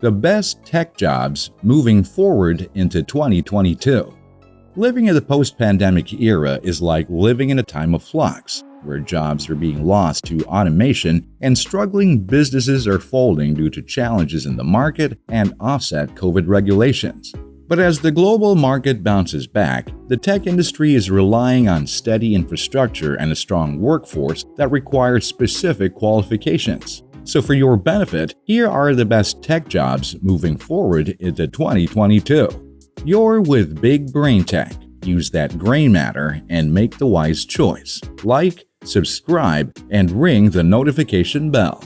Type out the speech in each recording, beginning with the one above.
The best tech jobs moving forward into 2022. Living in the post pandemic era is like living in a time of flux, where jobs are being lost to automation and struggling businesses are folding due to challenges in the market and offset COVID regulations. But as the global market bounces back, the tech industry is relying on steady infrastructure and a strong workforce that requires specific qualifications. So for your benefit, here are the best tech jobs moving forward into 2022. You're with Big Brain Tech. Use that gray matter and make the wise choice. Like, subscribe, and ring the notification bell.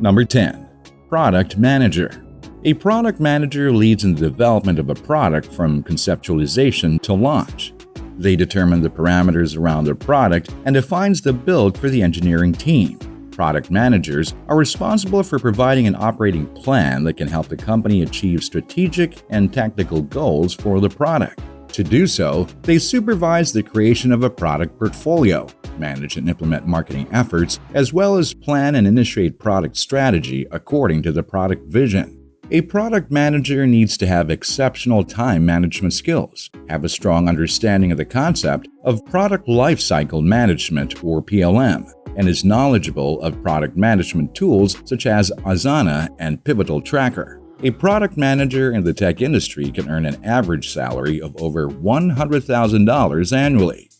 Number 10. Product Manager A product manager leads in the development of a product from conceptualization to launch. They determine the parameters around their product and defines the build for the engineering team product managers are responsible for providing an operating plan that can help the company achieve strategic and tactical goals for the product. To do so, they supervise the creation of a product portfolio, manage and implement marketing efforts, as well as plan and initiate product strategy according to the product vision. A product manager needs to have exceptional time management skills, have a strong understanding of the concept of product lifecycle management or PLM, and is knowledgeable of product management tools such as Asana and Pivotal Tracker. A product manager in the tech industry can earn an average salary of over $100,000 annually.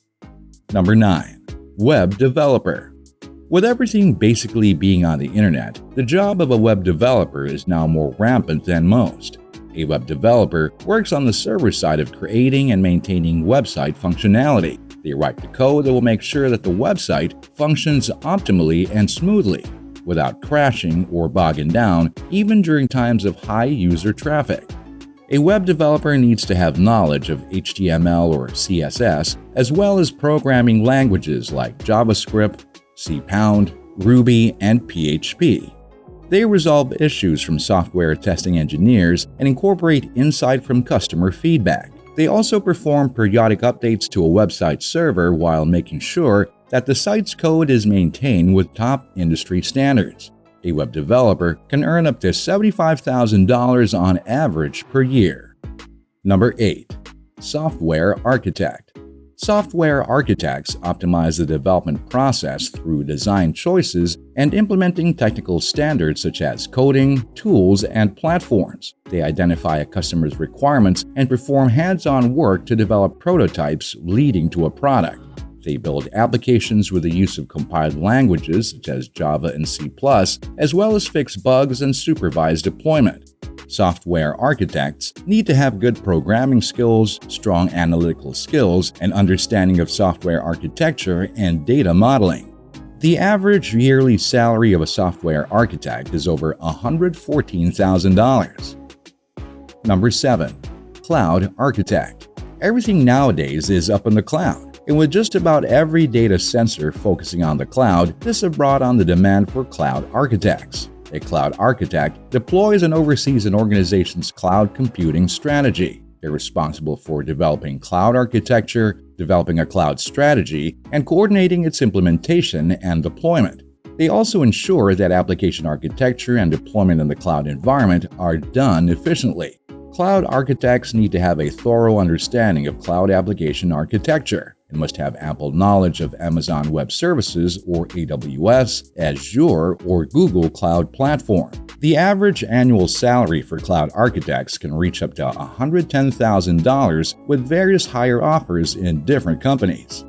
Number 9. Web Developer With everything basically being on the internet, the job of a web developer is now more rampant than most. A web developer works on the server side of creating and maintaining website functionality. They write the code that will make sure that the website functions optimally and smoothly, without crashing or bogging down, even during times of high user traffic. A web developer needs to have knowledge of HTML or CSS, as well as programming languages like JavaScript, C Ruby, and PHP. They resolve issues from software testing engineers and incorporate insight from customer feedback. They also perform periodic updates to a website server while making sure that the site's code is maintained with top industry standards. A web developer can earn up to $75,000 on average per year. Number 8. Software Architect Software architects optimize the development process through design choices and implementing technical standards such as coding, tools, and platforms. They identify a customer's requirements and perform hands-on work to develop prototypes leading to a product. They build applications with the use of compiled languages such as Java and C+, as well as fix bugs and supervise deployment. Software architects need to have good programming skills, strong analytical skills, and understanding of software architecture and data modeling. The average yearly salary of a software architect is over $114,000. Number 7. Cloud Architect Everything nowadays is up in the cloud, and with just about every data center focusing on the cloud, this has brought on the demand for cloud architects. A cloud architect deploys and oversees an organization's cloud computing strategy. They're responsible for developing cloud architecture, developing a cloud strategy, and coordinating its implementation and deployment. They also ensure that application architecture and deployment in the cloud environment are done efficiently. Cloud architects need to have a thorough understanding of cloud application architecture and must have ample knowledge of Amazon Web Services or AWS, Azure, or Google Cloud Platform. The average annual salary for cloud architects can reach up to $110,000 with various higher offers in different companies.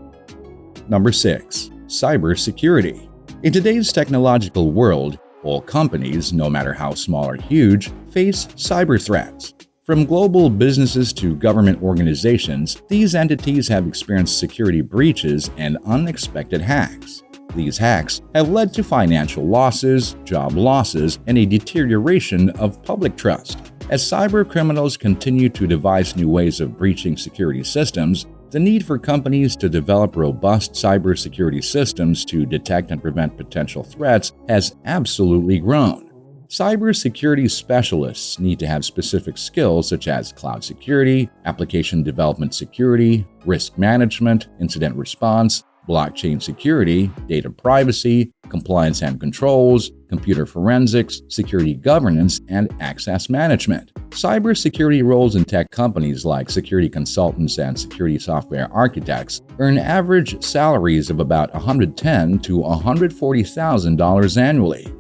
Number 6. Cybersecurity In today's technological world, all companies, no matter how small or huge, face cyber threats. From global businesses to government organizations, these entities have experienced security breaches and unexpected hacks. These hacks have led to financial losses, job losses, and a deterioration of public trust. As cyber criminals continue to devise new ways of breaching security systems, the need for companies to develop robust cybersecurity systems to detect and prevent potential threats has absolutely grown. Cybersecurity specialists need to have specific skills such as cloud security, application development security, risk management, incident response, blockchain security, data privacy, compliance and controls, computer forensics, security governance, and access management. Cybersecurity roles in tech companies like security consultants and security software architects earn average salaries of about 110 to $140,000 annually.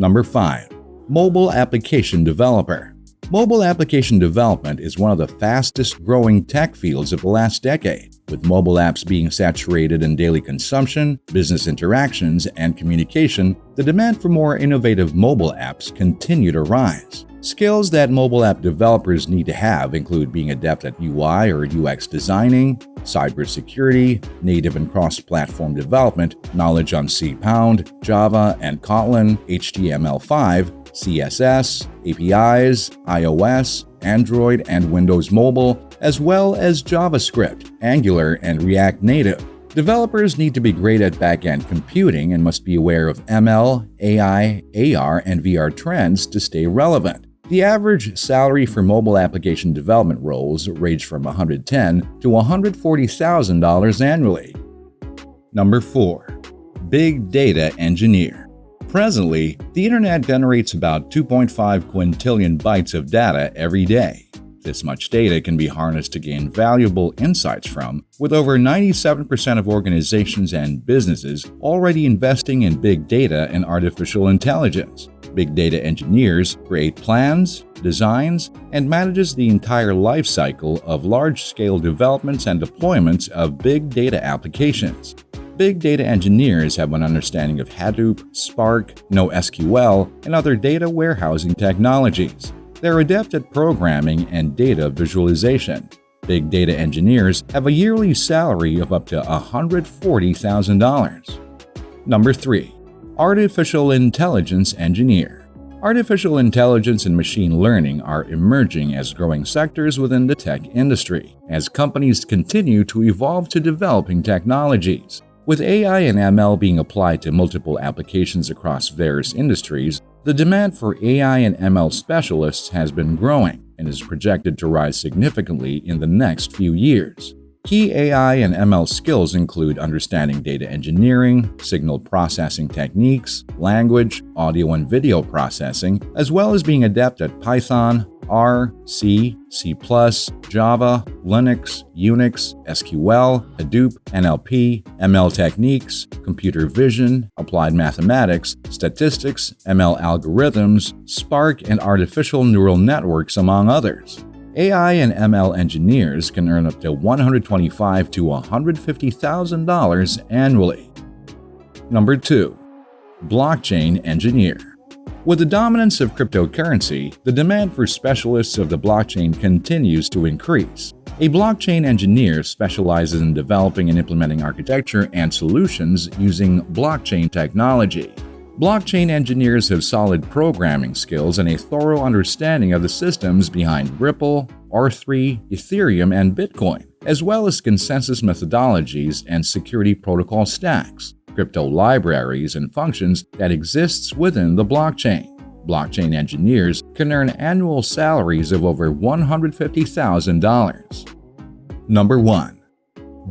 Number 5. Mobile Application Developer Mobile application development is one of the fastest growing tech fields of the last decade, with mobile apps being saturated in daily consumption, business interactions, and communication, the demand for more innovative mobile apps continue to rise. Skills that mobile app developers need to have include being adept at UI or UX designing, cybersecurity, native and cross-platform development, knowledge on C Pound, Java and Kotlin, HTML5, CSS, APIs, iOS, Android and Windows Mobile, as well as JavaScript, Angular, and React Native. Developers need to be great at back-end computing and must be aware of ML, AI, AR, and VR trends to stay relevant. The average salary for mobile application development roles range from 110 to $140,000 annually. Number 4. Big Data Engineer Presently, the internet generates about 2.5 quintillion bytes of data every day. This much data can be harnessed to gain valuable insights from, with over 97% of organizations and businesses already investing in big data and artificial intelligence. Big data engineers create plans, designs, and manages the entire life cycle of large-scale developments and deployments of big data applications big data engineers have an understanding of Hadoop, Spark, NoSQL, and other data warehousing technologies. They're adept at programming and data visualization. Big data engineers have a yearly salary of up to $140,000. Number 3. Artificial Intelligence Engineer Artificial intelligence and machine learning are emerging as growing sectors within the tech industry, as companies continue to evolve to developing technologies. With AI and ML being applied to multiple applications across various industries, the demand for AI and ML specialists has been growing and is projected to rise significantly in the next few years. Key AI and ML skills include understanding data engineering, signal processing techniques, language, audio and video processing, as well as being adept at Python, R, C, C++, Java, Linux, Unix, SQL, Hadoop, NLP, ML techniques, computer vision, applied mathematics, statistics, ML algorithms, Spark, and artificial neural networks, among others. AI and ML engineers can earn up to 125 to $150,000 annually. Number 2. Blockchain Engineer with the dominance of cryptocurrency, the demand for specialists of the blockchain continues to increase. A blockchain engineer specializes in developing and implementing architecture and solutions using blockchain technology. Blockchain engineers have solid programming skills and a thorough understanding of the systems behind Ripple, R3, Ethereum, and Bitcoin, as well as consensus methodologies and security protocol stacks crypto libraries and functions that exists within the blockchain. Blockchain engineers can earn annual salaries of over $150,000. Number 1.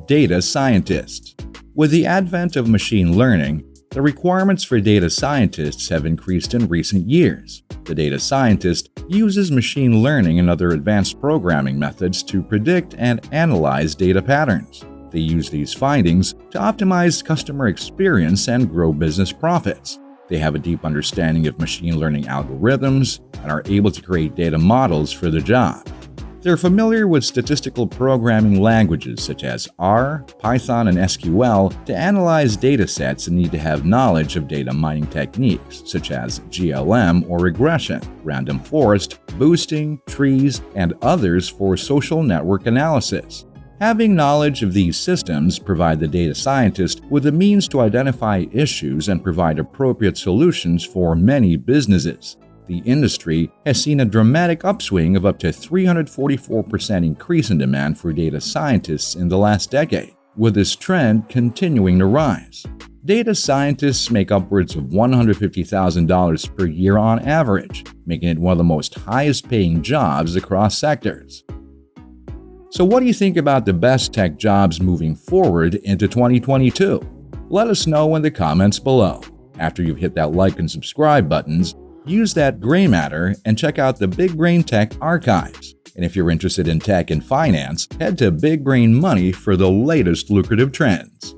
Data Scientist With the advent of machine learning, the requirements for data scientists have increased in recent years. The data scientist uses machine learning and other advanced programming methods to predict and analyze data patterns. They use these findings to optimize customer experience and grow business profits. They have a deep understanding of machine learning algorithms and are able to create data models for the job. They're familiar with statistical programming languages such as R, Python, and SQL to analyze data sets and need to have knowledge of data mining techniques such as GLM or regression, random forest, boosting, trees, and others for social network analysis. Having knowledge of these systems provide the data scientist with the means to identify issues and provide appropriate solutions for many businesses. The industry has seen a dramatic upswing of up to 344% increase in demand for data scientists in the last decade, with this trend continuing to rise. Data scientists make upwards of $150,000 per year on average, making it one of the most highest paying jobs across sectors. So, what do you think about the best tech jobs moving forward into 2022? Let us know in the comments below. After you've hit that like and subscribe buttons, use that gray matter and check out the Big Brain Tech archives. And if you're interested in tech and finance, head to Big Brain Money for the latest lucrative trends.